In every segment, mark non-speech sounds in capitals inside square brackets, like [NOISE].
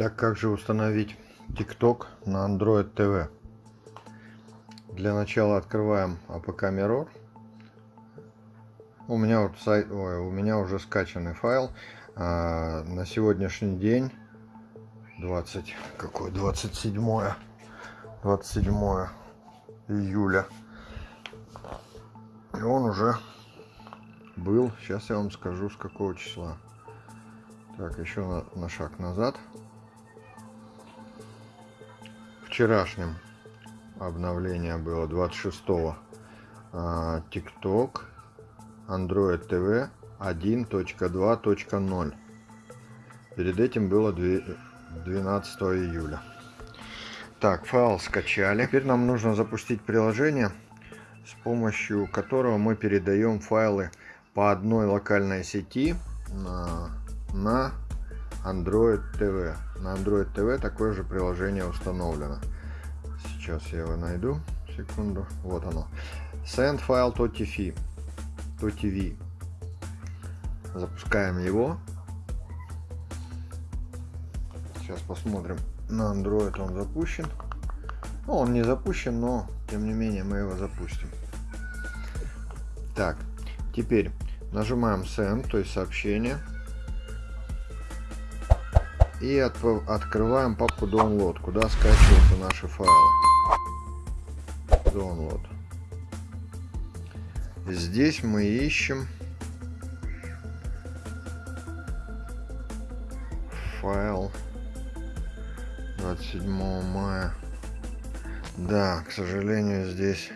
Так как же установить TikTok на Android TV? Для начала открываем APK Mirror. У меня вот сайт, ой, у меня уже скачанный файл. А, на сегодняшний день 20 какой 27 27 июля. И он уже был. Сейчас я вам скажу с какого числа. Так, еще на, на шаг назад вчерашнем обновление было 26-го. А, TikTok, Android TV 1.2.0. Перед этим было 12 июля. Так, файл скачали. Теперь нам нужно запустить приложение, с помощью которого мы передаем файлы по одной локальной сети на, на Android TV. На Android TV такое же приложение установлено. Сейчас я его найду. Секунду. Вот оно. Send file TV. To TV. Запускаем его. Сейчас посмотрим. На Android он запущен. Ну, он не запущен, но тем не менее мы его запустим. Так, теперь нажимаем Send, то есть сообщение и от, открываем папку download, куда скачиваются наши файлы. Download. Здесь мы ищем файл 27 мая. Да, к сожалению, здесь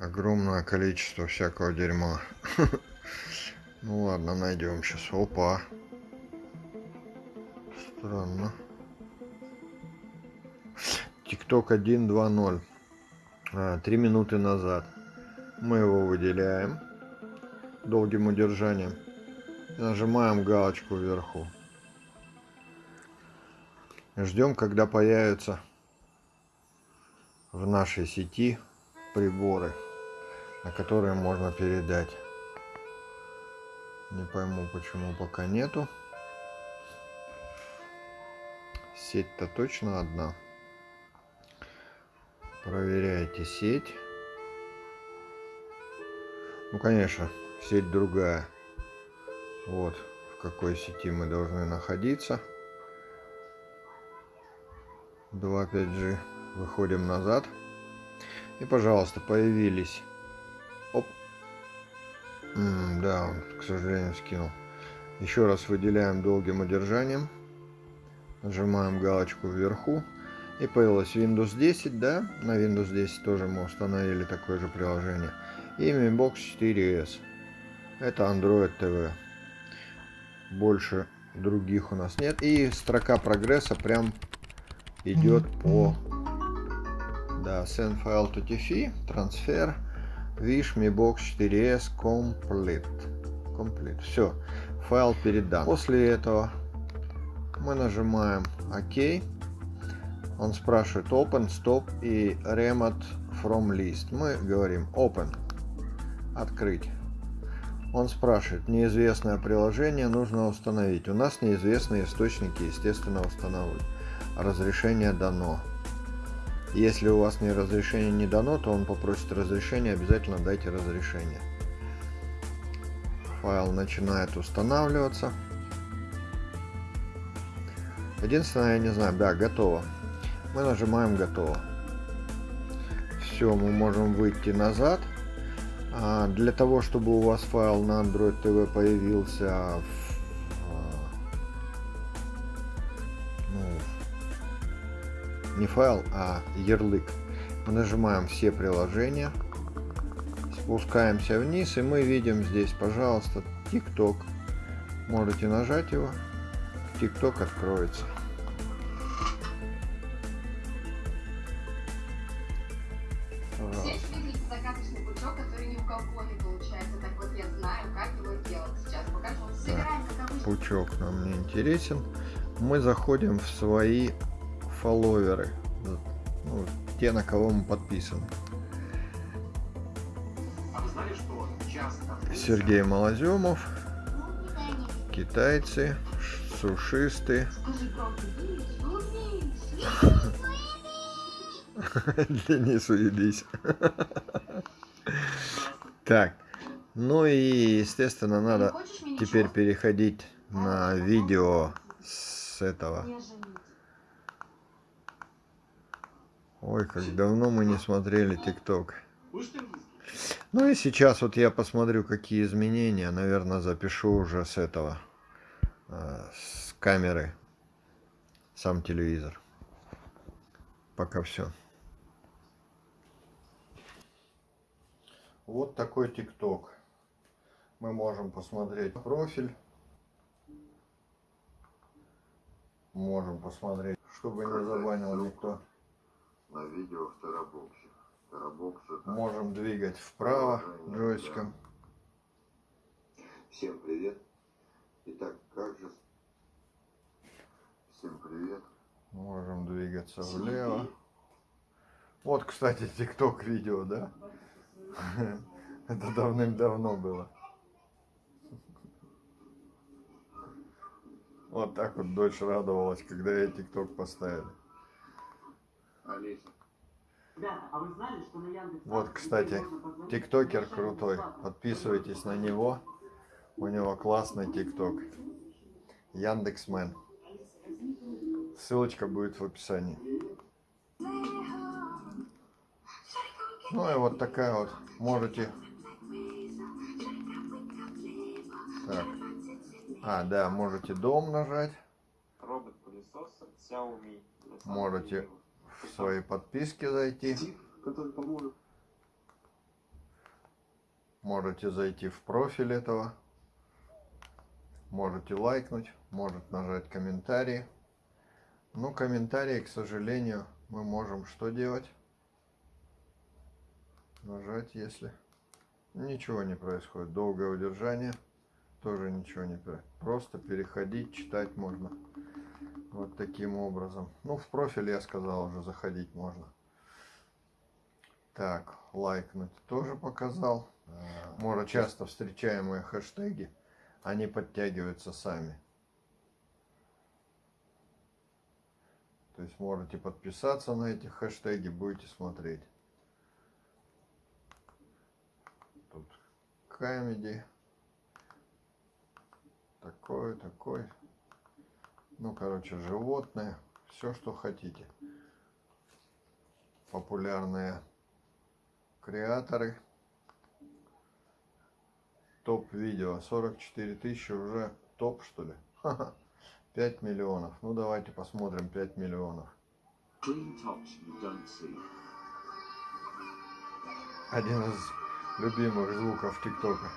огромное количество всякого дерьма. [LAUGHS] Ну ладно, найдем сейчас. Опа. Странно. TikTok 1.2.0. А, три минуты назад. Мы его выделяем долгим удержанием. Нажимаем галочку вверху. Ждем, когда появятся в нашей сети приборы, на которые можно передать. Не пойму, почему пока нету. Сеть-то точно одна. Проверяйте сеть. Ну, конечно, сеть другая. Вот в какой сети мы должны находиться. 2.5G. Выходим назад. И, пожалуйста, появились. Оп. М -м, да, он, к сожалению, скинул. Еще раз выделяем долгим удержанием. Нажимаем галочку вверху. И появилось Windows 10, да? На Windows 10 тоже мы установили такое же приложение. И Mi Box 4S. Это Android TV. Больше других у нас нет. И строка прогресса прям идет по... Да, send file to TV, transfer, Wish Mi Box 4S complete. Complete. Все, файл передан. После этого мы нажимаем ОК. Он спрашивает Open, Stop и Remote from List. Мы говорим Open. Открыть. Он спрашивает, неизвестное приложение нужно установить. У нас неизвестные источники, естественно, установить. Разрешение дано. Если у вас не разрешение не дано, то он попросит разрешение, обязательно дайте разрешение. Файл начинает устанавливаться. Единственное, я не знаю, да, готово. Мы нажимаем готово. Все, мы можем выйти назад. А для того, чтобы у вас файл на Android TV появился в, а, ну, не файл, а ярлык, мы нажимаем все приложения, спускаемся вниз и мы видим здесь, пожалуйста, TikTok. Можете нажать его, TikTok откроется. Пучок нам не интересен. Мы заходим в свои фолловеры. Ну, те, на кого мы подписаны. Сергей Малоземов. Китайцы. Сушисты. Скажи [LAUGHS] правду, Денис, ну, Денис, уебись. [LAUGHS] Так, ну и, естественно, надо теперь переходить на видео с этого. Ой, как давно мы не смотрели ТикТок. Ну и сейчас вот я посмотрю, какие изменения. Наверное, запишу уже с этого, с камеры, сам телевизор. Пока все. Вот такой ТикТок. Мы можем посмотреть профиль. Можем посмотреть, чтобы не забанил никто. на видео в Терабоксе. Терабокс это... Можем двигать вправо джойстиком. Всем привет. Итак, как же... Всем привет. Можем двигаться влево. Вот, кстати, ТикТок видео, да? Это давным-давно было. Вот так вот дочь радовалась, когда я ТикТок поставили. Алиса. Ребята, а вы знали, что на Яндекс... Вот, кстати, тиктокер крутой. Подписывайтесь на него. У него классный тикток. Яндексмен. Ссылочка будет в описании. Ну и вот такая вот. Можете... Так. А, да, можете дом нажать. Можете в свои подписки зайти. Можете зайти в профиль этого. Можете лайкнуть. Может нажать комментарии. Ну, комментарии, к сожалению, мы можем что делать? Нажать, если... Ничего не происходит. Долгое удержание. Тоже ничего не происходит. Просто переходить, читать можно. Вот таким образом. Ну, в профиль я сказал уже, заходить можно. Так, лайкнуть тоже показал. Может, часто встречаемые хэштеги, они подтягиваются сами. То есть можете подписаться на эти хэштеги, будете смотреть. Тут комедий. Такой, такой. Ну, короче, животные. Все, что хотите. Популярные креаторы. Топ видео. 44 тысячи уже топ, что ли? Ха-ха. 5 миллионов. Ну, давайте посмотрим 5 миллионов. Один из любимых звуков ТикТока.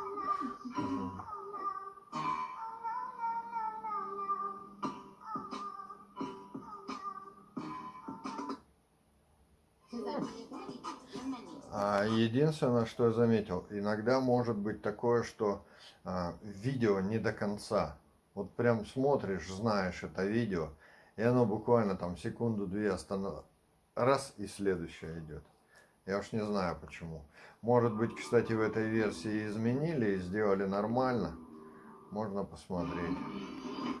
[LAUGHS] [LAUGHS] А единственное, что я заметил, иногда может быть такое, что а, видео не до конца. Вот прям смотришь, знаешь это видео, и оно буквально там секунду-две останов... Раз, и следующее идет. Я уж не знаю почему. Может быть, кстати, в этой версии изменили и сделали нормально. Можно посмотреть.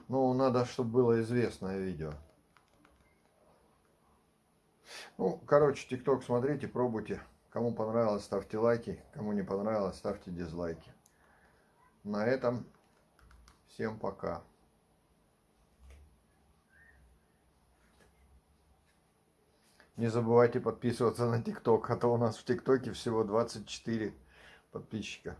Ну, надо, чтобы было известное видео. Ну, короче, ТикТок смотрите, пробуйте. Кому понравилось, ставьте лайки. Кому не понравилось, ставьте дизлайки. На этом всем пока. Не забывайте подписываться на ТикТок, а то у нас в ТикТоке всего 24 подписчика.